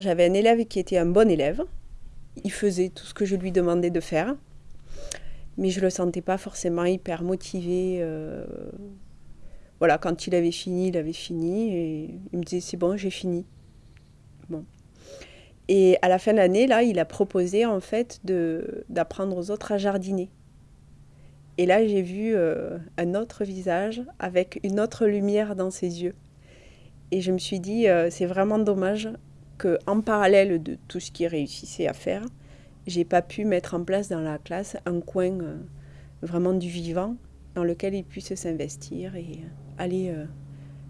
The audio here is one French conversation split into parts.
J'avais un élève qui était un bon élève. Il faisait tout ce que je lui demandais de faire. Mais je ne le sentais pas forcément hyper motivé. Euh, voilà, quand il avait fini, il avait fini. Et il me disait, c'est bon, j'ai fini. Bon. Et à la fin de l'année, là, il a proposé en fait d'apprendre aux autres à jardiner. Et là, j'ai vu euh, un autre visage avec une autre lumière dans ses yeux. Et je me suis dit, euh, c'est vraiment dommage qu'en parallèle de tout ce qu'il réussissait à faire, j'ai pas pu mettre en place dans la classe un coin euh, vraiment du vivant dans lequel il puisse s'investir et aller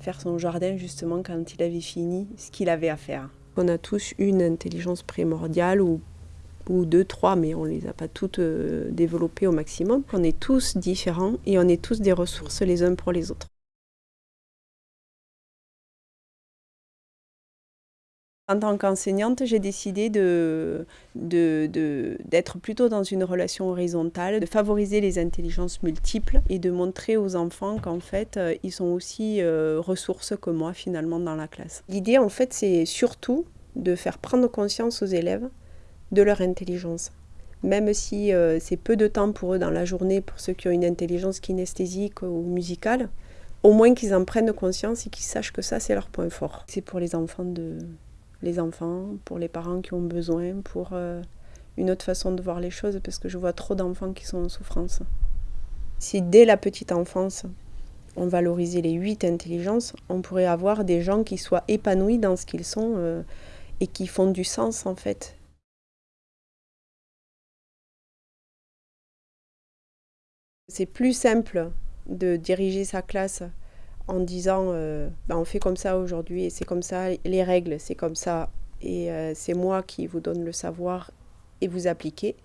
faire son jardin justement quand il avait fini ce qu'il avait à faire. On a tous une intelligence primordiale ou ou deux, trois, mais on ne les a pas toutes euh, développées au maximum. On est tous différents et on est tous des ressources les uns pour les autres. En tant qu'enseignante, j'ai décidé d'être de, plutôt dans une relation horizontale, de favoriser les intelligences multiples et de montrer aux enfants qu'en fait, euh, ils sont aussi euh, ressources que moi finalement dans la classe. L'idée en fait, c'est surtout de faire prendre conscience aux élèves de leur intelligence. Même si euh, c'est peu de temps pour eux dans la journée, pour ceux qui ont une intelligence kinesthésique ou musicale, au moins qu'ils en prennent conscience et qu'ils sachent que ça, c'est leur point fort. C'est pour les enfants, de, les enfants, pour les parents qui ont besoin, pour euh, une autre façon de voir les choses, parce que je vois trop d'enfants qui sont en souffrance. Si dès la petite enfance, on valorisait les huit intelligences, on pourrait avoir des gens qui soient épanouis dans ce qu'ils sont euh, et qui font du sens en fait. C'est plus simple de diriger sa classe en disant euh, ben, on fait comme ça aujourd'hui et c'est comme ça, les règles c'est comme ça et euh, c'est moi qui vous donne le savoir et vous appliquez.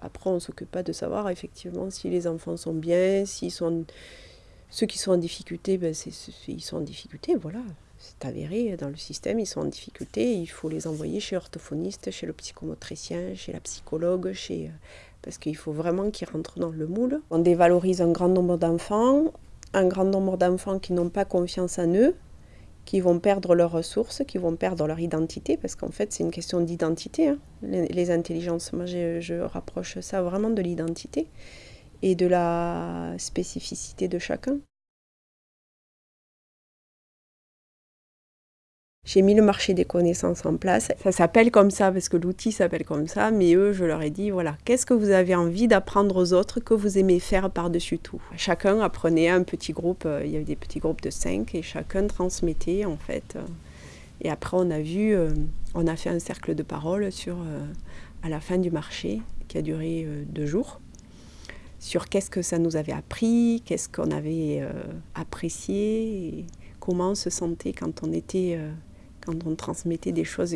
Après on ne s'occupe pas de savoir effectivement si les enfants sont bien, s'ils sont... Ceux qui sont en difficulté, ben, ils sont en difficulté, voilà. C'est avéré dans le système, ils sont en difficulté, il faut les envoyer chez l'orthophoniste, chez le psychomotricien, chez la psychologue, euh, parce qu'il faut vraiment qu'ils rentrent dans le moule. On dévalorise un grand nombre d'enfants, un grand nombre d'enfants qui n'ont pas confiance en eux, qui vont perdre leurs ressources, qui vont perdre leur identité, parce qu'en fait c'est une question d'identité, hein, les, intelligences. Moi je rapproche ça vraiment de l'identité et de la spécificité de chacun. J'ai mis le marché des connaissances en place. Ça s'appelle comme ça parce que l'outil s'appelle comme ça, mais eux, je leur ai dit, voilà, qu'est-ce que vous avez envie d'apprendre aux autres que vous aimez faire par-dessus tout? Chacun apprenait un petit groupe, euh, il y avait des petits groupes de cinq et chacun transmettait en fait. Et après, on a vu, euh, on a fait un cercle de parole sur, euh, à la fin du marché qui a duré deux jours sur qu'est-ce que ça nous avait appris, qu'est-ce qu'on avait apprécié, comment on se sentait quand on était quand on transmettait des choses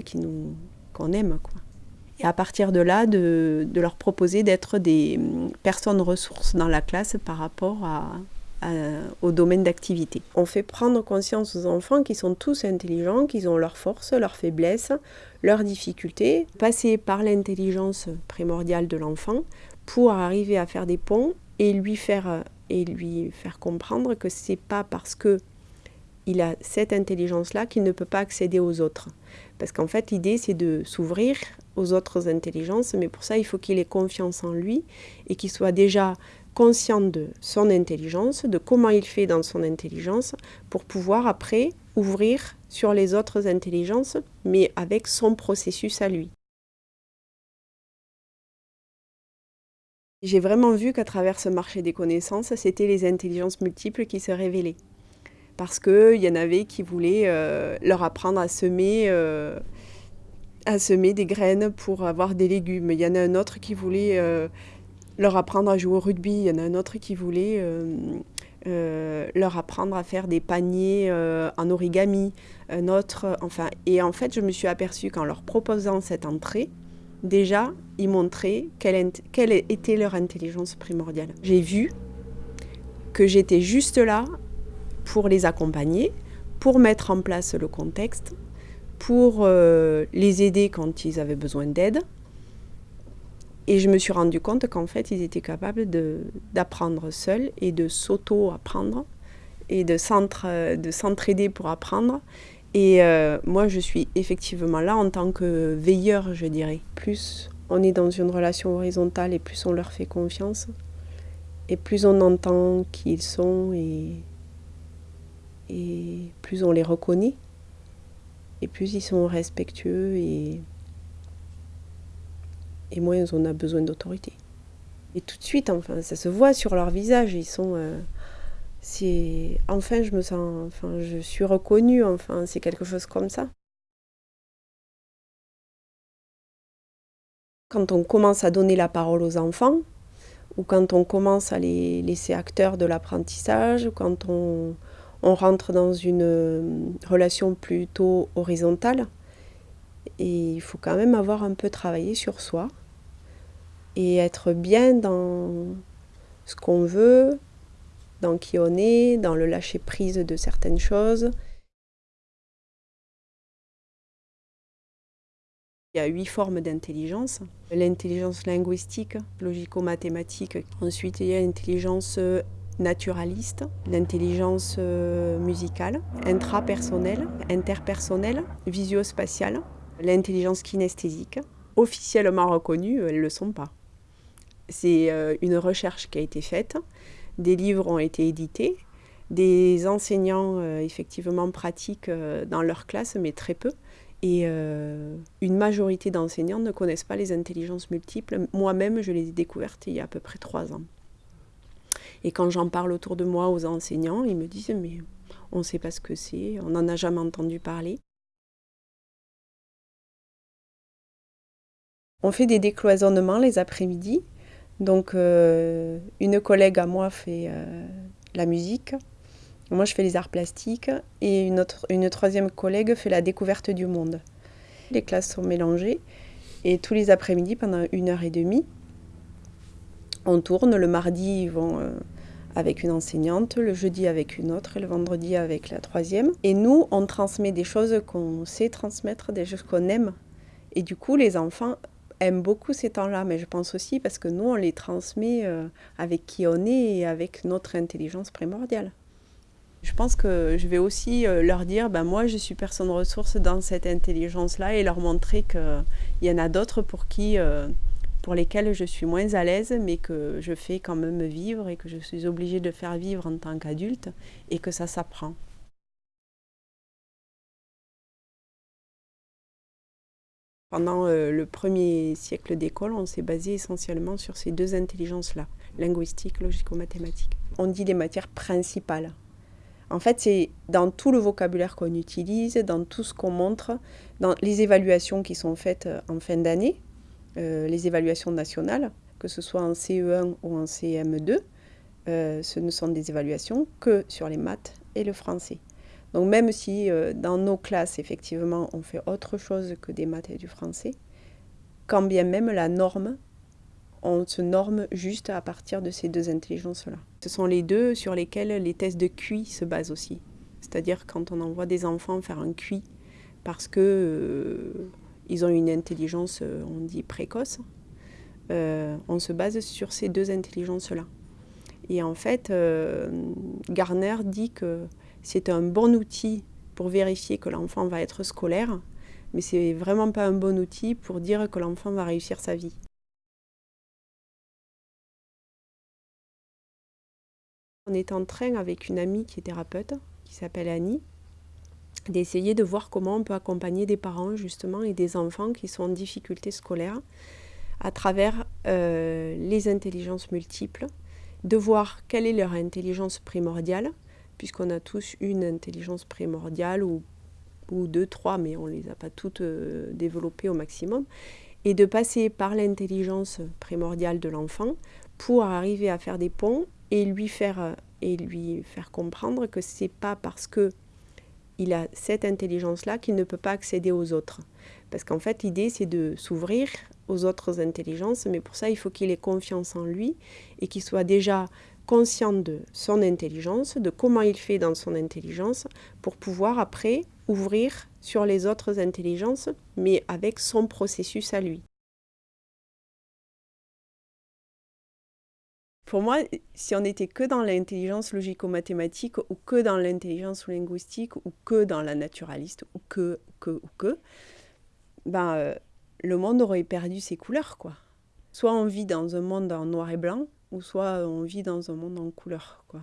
qu'on aime. Quoi. Et à partir de là, de, leur proposer d'être des hum, personnes ressources dans la classe par rapport au domaine d'activité. On fait prendre conscience aux enfants qu'ils sont tous intelligents, qu'ils ont leurs forces, leurs faiblesses, leurs difficultés, passer par l'intelligence primordiale de l'enfant pour arriver à faire des ponts et lui faire, et lui faire comprendre que c'est pas parce que il a cette intelligence-là qu'il ne peut pas accéder aux autres. Parce qu'en fait, l'idée, c'est de s'ouvrir aux autres intelligences, mais pour ça, il faut qu'il ait confiance en lui et qu'il soit déjà conscient de son intelligence, de comment il fait dans son intelligence, pour pouvoir après ouvrir sur les autres intelligences, mais avec son processus à lui. J'ai vraiment vu qu'à travers ce marché des connaissances, c'était les intelligences multiples qui se révélaient parce qu'il y en avait qui voulaient euh, leur apprendre à semer, euh, à semer des graines pour avoir des légumes. Il y en a un autre qui voulait euh, leur apprendre à jouer au rugby. Il y en a un autre qui voulait leur apprendre à faire des paniers en origami. Un autre, enfin, et en fait, je me suis aperçue qu'en leur proposant cette entrée, déjà, ils montraient quelle, quelle était leur intelligence primordiale. J'ai vu que j'étais juste là pour les accompagner, pour mettre en place le contexte, pour euh, les aider quand ils avaient besoin d'aide. Et je me suis rendu compte qu'en fait, ils étaient capables d'apprendre seuls et de s'auto-apprendre et de s'entraider pour apprendre Et euh, moi, je suis effectivement là en tant que veilleur, je dirais. Plus on est dans une relation horizontale et plus on leur fait confiance, et plus on entend qui ils sont et, et plus on les reconnaît, et plus ils sont respectueux et, et moins on a besoin d'autorité. Et tout de suite, enfin, ça se voit sur leur visage, ils sont... Euh, enfin je me sens enfin je suis reconnue enfin c'est quelque chose comme ça quand on commence à donner la parole aux enfants ou quand on commence à les laisser acteurs de l'apprentissage quand on, on, rentre dans une euh, relation plutôt horizontale et il faut quand même avoir un peu travaillé sur soi et être bien dans ce qu'on veut dans qui on est, dans le lâcher-prise de certaines choses. Il y a huit formes d'intelligence. L'intelligence linguistique, logico-mathématique. Ensuite, il y a l'intelligence naturaliste, l'intelligence euh, musicale, intrapersonnelle, interpersonnelle, visio-spatiale, l'intelligence kinesthésique. Officiellement reconnues, elles ne le sont pas. C'est euh, une recherche qui a été faite des livres ont été édités, des enseignants euh, effectivement pratiquent euh, dans leur classe, mais très peu. Et euh, une majorité d'enseignants ne connaissent pas les intelligences multiples. Moi-même, je les ai découvertes il y a à peu près trois ans. Et quand j'en parle autour de moi aux enseignants, ils me disent mais on ne sait pas ce que c'est, on n'en a jamais entendu parler. On fait des décloisonnements les après-midi donc, euh, une collègue à moi fait euh, la musique, moi je fais les arts plastiques, et une, autre, une troisième collègue fait la découverte du monde. Les classes sont mélangées, et tous les après-midi, pendant une heure et demie, on tourne. Le mardi, ils vont euh, avec une enseignante, le jeudi avec une autre, et le vendredi avec la troisième. Et nous, on transmet des choses qu'on sait transmettre, des choses qu'on aime. Et du coup, les enfants aiment beaucoup ces temps-là, mais je pense aussi parce que nous, on les transmet euh, avec qui on est et avec notre intelligence primordiale. Je pense que je vais aussi euh, leur dire, ben moi je suis personne ressource dans cette intelligence-là et leur montrer qu'il y en a d'autres pour qui, pour lesquels je suis moins à l'aise, mais que je fais quand même vivre et que je suis obligée de faire vivre en tant qu'adulte et que ça s'apprend. Pendant euh, le premier siècle d'école, on s'est basé essentiellement sur ces deux intelligences-là, linguistique, logico-mathématique. On dit les matières principales. En fait, c'est dans tout le vocabulaire qu'on utilise, dans tout ce qu'on montre, dans les évaluations qui sont faites euh, en fin d'année, les évaluations nationales, que ce soit en CE1 ou en CM2, ce ne sont des évaluations que sur les maths et le français. Donc même si euh, dans nos classes, effectivement, on fait autre chose que des maths et du français, quand bien même la norme, on se norme juste à partir de ces deux intelligences-là. Ce sont les deux sur lesquels les tests de QI se basent aussi. C'est-à-dire quand on envoie des enfants faire un QI parce que euh, ils ont une intelligence, euh, on dit précoce, on se base sur ces deux intelligences-là. Et en fait, Garner dit que c'est un bon outil pour vérifier que l'enfant va être scolaire, mais c'est vraiment pas un bon outil pour dire que l'enfant va réussir sa vie. On est en train avec une amie qui est thérapeute, qui s'appelle Annie, d'essayer de voir comment on peut accompagner des parents justement et des enfants qui sont en difficulté scolaire à travers euh, les intelligences multiples, de voir quelle est leur intelligence primordiale, puisqu'on a tous une intelligence primordiale ou, ou deux, trois, mais on ne les a pas toutes euh, développées au maximum, et de passer par l'intelligence primordiale de l'enfant pour arriver à faire des ponts et lui faire, euh, et lui faire comprendre que ce n'est pas parce que il a cette intelligence-là qu'il ne peut pas accéder aux autres. Parce qu'en fait, l'idée, c'est de s'ouvrir aux autres intelligences, mais pour ça, il faut qu'il ait confiance en lui et qu'il soit déjà conscient de son intelligence, de comment il fait dans son intelligence, pour pouvoir après ouvrir sur les autres intelligences, mais avec son processus à lui. Pour moi, si on n'était que dans l'intelligence logico-mathématique ou que dans l'intelligence linguistique ou que dans la naturaliste ou que, que, ou que, ben, euh, le monde aurait perdu ses couleurs, quoi. Soit on vit dans un monde en noir et blanc, ou soit on vit dans un monde en couleur, quoi.